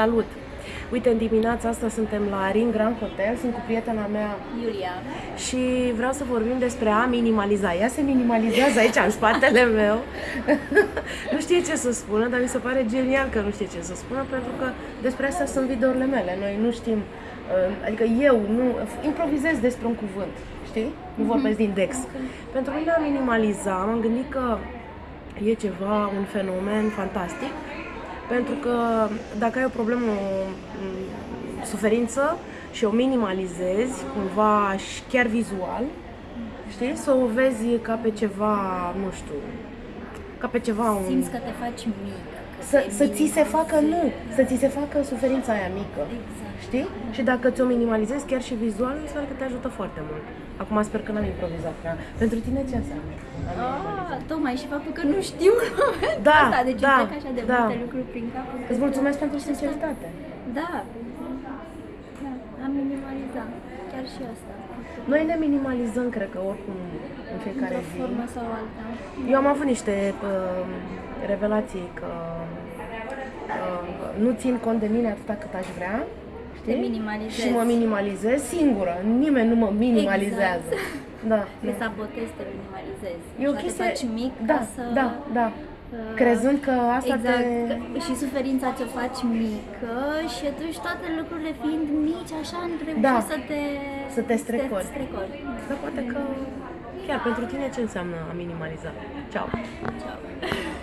Salut! Uite, în dimineața asta suntem la Ring Grand Hotel, sunt cu prietena mea Iulia. și vreau să vorbim despre a minimaliza. Ea se minimalizează aici, în spatele meu. nu știe ce să spună, dar mi se pare genial că nu știe ce să spună, pentru că despre astea sunt videourile mele. Noi nu știm, uh, adică eu nu improvizez despre un cuvânt, știi? Nu vorbesc din Dex. Pentru mine a minimaliza, m-am gândit că e ceva, un fenomen fantastic, pentru că dacă ai o problemă, o m, suferință și o minimalizezi cumva și chiar vizual, știi, să o vezi ca pe ceva, nu știu, ca pe ceva un... Simți că te faci mică. Că Să, te să ți se facă, nu, minimalizezi. să ți se facă suferința aia mică. Exact. Știi? Și dacă ți-o minimalizezi chiar și vizual, înseamnă că te ajută foarte mult. Acum sper că n-am improvizat prea. Pentru tine ce înseamnă? a minimaliza? Ah, tocmai și faptul că nu știu în momentul Da, ăsta, deci da, îmi trec așa de da. multe lucruri prin cap. încât- Îți mulțumesc pentru sinceritate. Da, da, am minimalizat. Chiar și asta. Noi ne minimalizăm, cred că, oricum, în fiecare Într-o zi. formă sau alta. Eu am avut niște uh, revelații că uh, nu țin cont de mine atâta cât aș vrea. Știi? Te minimalizezi. Și mă minimalizez singură. Nimeni nu mă minimalizează. Da. Te da. sabotezi, te minimalizezi. E o Așa chestie... te faci mic da, ca să... da, da. Uh, Crezând că asta exact, te... că- și suferința ți-o faci mică și atunci toate lucrurile fiind mici, așa nu trebuie Da. să te... Să te strecori. Să te strecori. Dar poate că chiar pentru tine ce înseamnă a minimaliza? Ceau! Ceau.